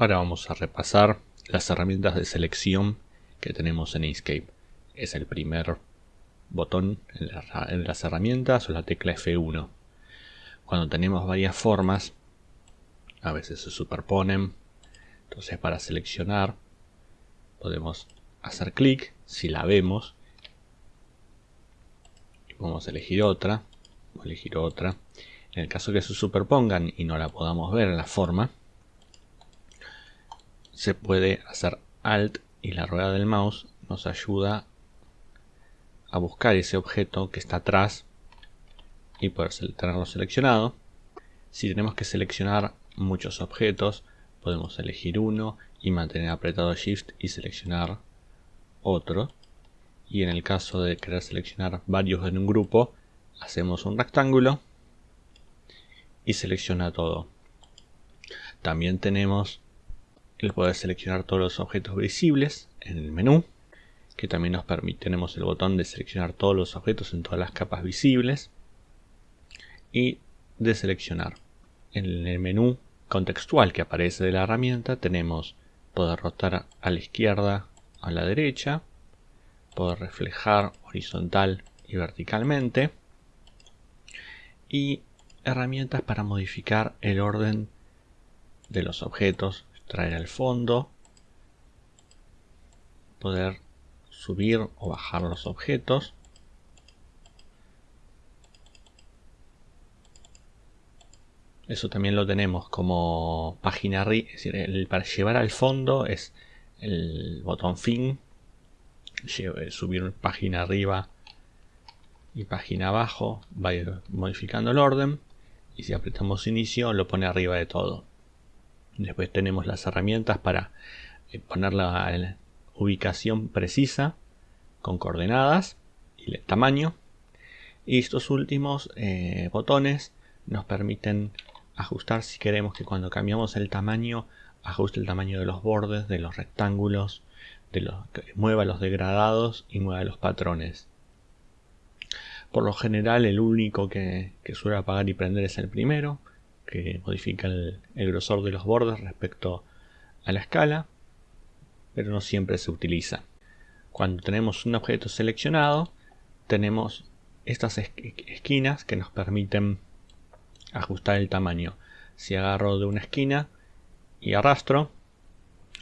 Ahora vamos a repasar las herramientas de selección que tenemos en Inkscape. Es el primer botón en, las herramientas o la tecla F1. Cuando tenemos varias formas, a veces se superponen. Entonces para seleccionar podemos hacer clic si la vemos. Y podemos elegir otra. O elegir otra. En el caso que se superpongan y no la podamos ver en la forma, se puede hacer Alt y la rueda del mouse nos ayuda a buscar ese objeto que está atrás y poder tenerlo seleccionado. Si tenemos que seleccionar muchos objetos, podemos elegir uno y mantener apretado Shift y seleccionar otro. Y en el caso de querer seleccionar varios en un grupo, hacemos un rectángulo y selecciona todo. También tenemos el poder seleccionar todos los objetos visibles en el menú, que también nos permite, tenemos el botón de seleccionar todos los objetos en todas las capas visibles y de seleccionar. En el menú contextual que aparece de la herramienta tenemos poder rotar a la izquierda a la derecha, poder reflejar horizontal y verticalmente y herramientas para modificar el orden de los objetos traer al fondo, poder subir o bajar los objetos. Eso también lo tenemos como página arriba, es decir, para llevar al fondo es el botón fin, subir página arriba y página abajo, va modificando el orden y si apretamos inicio lo pone arriba de todo. Después tenemos las herramientas para eh, poner la, ubicación precisa con coordenadas y el tamaño. Y estos últimos eh, botones nos permiten ajustar si queremos que cuando cambiamos el tamaño ajuste el tamaño de los bordes, de los rectángulos, de los, mueva los degradados y mueva los patrones. Por lo general el único que suele apagar y prender es el primero, que modifica el, grosor de los bordes respecto a la escala, pero no siempre se utiliza. Cuando tenemos un objeto seleccionado, tenemos estas esquinas que nos permiten ajustar el tamaño. Si agarro de una esquina y arrastro,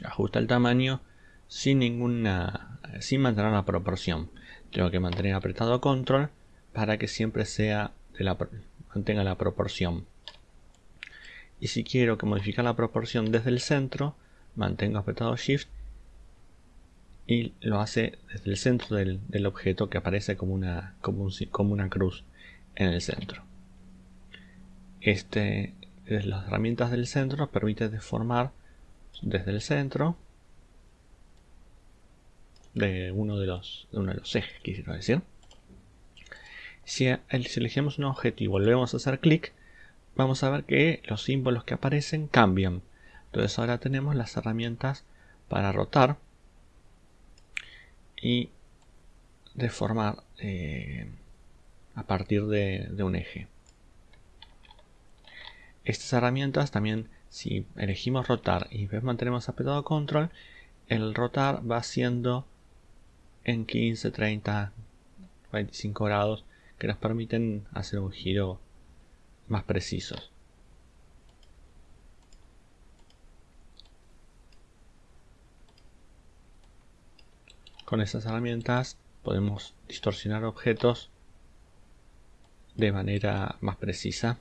ajusta el tamaño sin ninguna sin mantener la proporción. Tengo que mantener apretado control para que siempre sea de la, mantenga la proporción y si quiero que modificar la proporción desde el centro mantengo apretado shift y lo hace desde el centro del, objeto que aparece como una, como, como una cruz en el centro. Este desde las herramientas del centro nos permite deformar desde el centro de uno de los, de uno de los ejes quisiera decir. Si elegimos un objeto y volvemos a hacer clic vamos a ver que los símbolos que aparecen cambian. Entonces ahora tenemos las herramientas para rotar y deformar eh, a partir de, un eje. Estas herramientas también, si elegimos rotar y mantenemos apretado control, el rotar va haciendo en 15, 30, 25 grados que nos permiten hacer un giro más precisos. Con estas herramientas podemos distorsionar objetos de manera más precisa